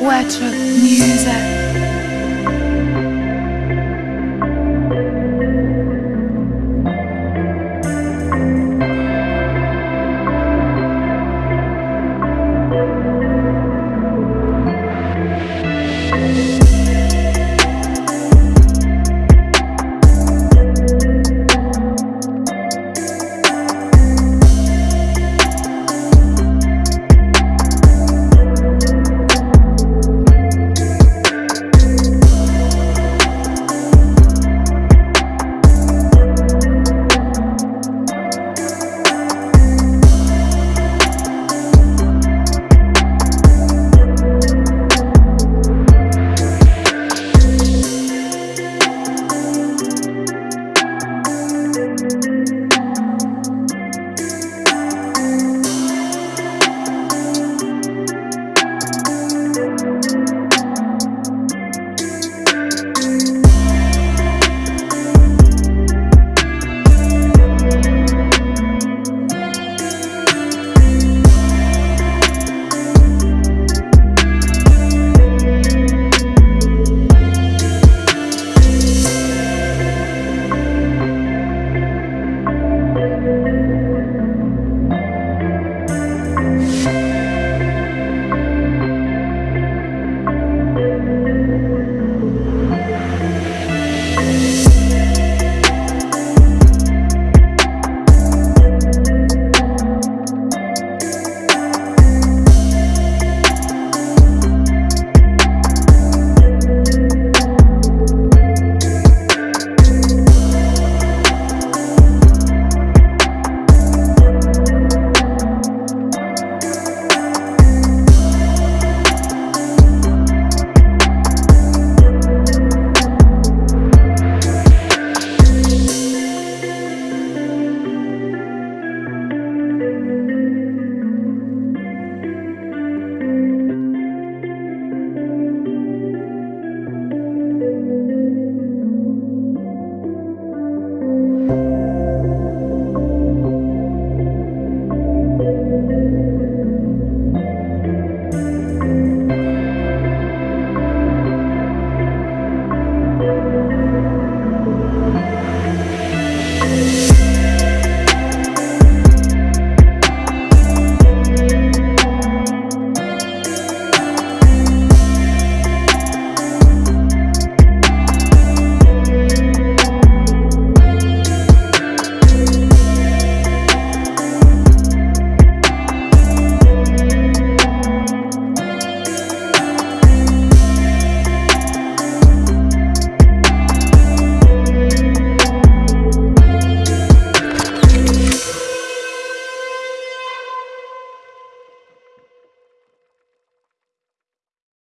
Łeczek, music.